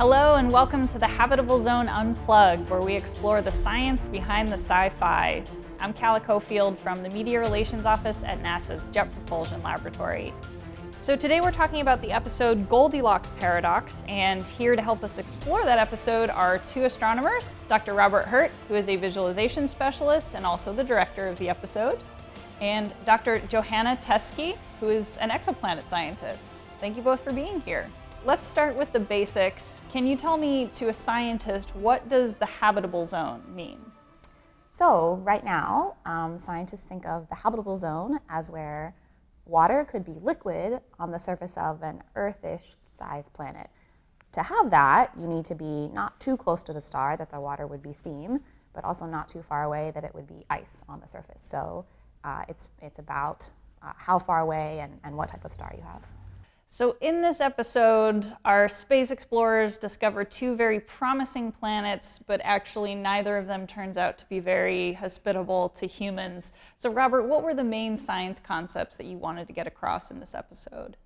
Hello and welcome to the Habitable Zone Unplugged, where we explore the science behind the sci-fi. I'm Calla Cofield from the Media Relations Office at NASA's Jet Propulsion Laboratory. So today we're talking about the episode Goldilocks Paradox, and here to help us explore that episode are two astronomers, Dr. Robert Hurt, who is a visualization specialist and also the director of the episode, and Dr. Johanna Teske, who is an exoplanet scientist. Thank you both for being here. Let's start with the basics. Can you tell me, to a scientist, what does the habitable zone mean? So right now, um, scientists think of the habitable zone as where water could be liquid on the surface of an Earth-ish sized planet. To have that, you need to be not too close to the star that the water would be steam, but also not too far away that it would be ice on the surface. So uh, it's, it's about uh, how far away and, and what type of star you have. So in this episode, our space explorers discover two very promising planets, but actually neither of them turns out to be very hospitable to humans. So Robert, what were the main science concepts that you wanted to get across in this episode?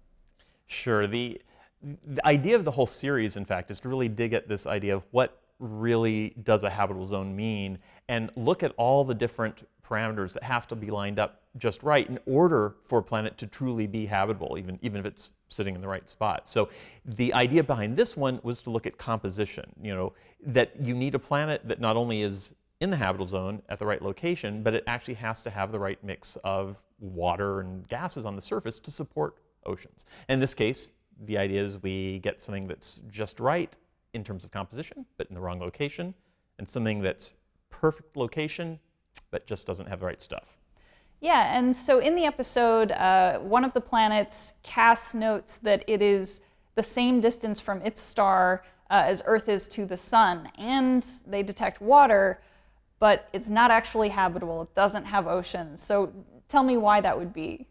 Sure. The, the idea of the whole series, in fact, is to really dig at this idea of what really does a habitable zone mean and look at all the different parameters that have to be lined up just right in order for a planet to truly be habitable, even, even if it's sitting in the right spot. So the idea behind this one was to look at composition, you know, that you need a planet that not only is in the habitable zone at the right location, but it actually has to have the right mix of water and gases on the surface to support oceans. In this case, the idea is we get something that's just right in terms of composition, but in the wrong location, and something that's perfect location, but just doesn't have the right stuff. Yeah, and so in the episode, uh, one of the planets, Cass notes that it is the same distance from its star uh, as Earth is to the sun, and they detect water, but it's not actually habitable. It doesn't have oceans. So tell me why that would be.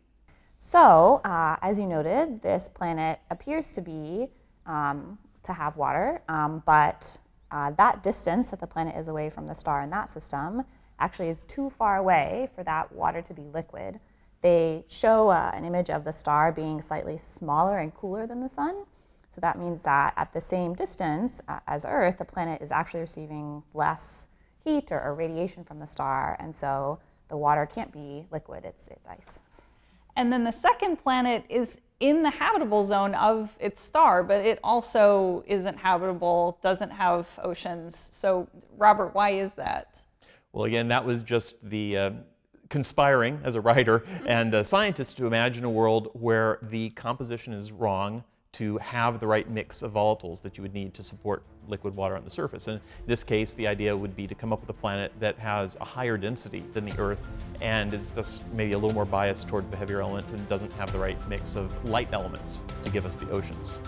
So, uh, as you noted, this planet appears to be um, to have water, um, but uh, that distance that the planet is away from the star in that system actually is too far away for that water to be liquid. They show uh, an image of the star being slightly smaller and cooler than the sun. So that means that at the same distance uh, as Earth, the planet is actually receiving less heat or, or, radiation from the star, and so the water can't be liquid, it's, it's ice. And then the second planet is in the habitable zone of its star, but it also isn't habitable, doesn't have oceans. So Robert, why is that? Well, again, that was just the uh, conspiring as a writer mm-hmm. and a scientist to imagine a world where the composition is wrong to have the right mix of volatiles that you would need to support liquid water on the surface. And in this case, the idea would be to come up with a planet that has a higher density than the Earth and is thus maybe a little more biased towards the heavier elements and doesn't have the right mix of light elements to give us the oceans.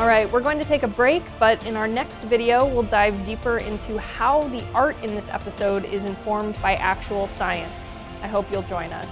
All right, we're going to take a break, but in our next video, we'll dive deeper into how the art in this episode is informed by actual science. I hope you'll join us.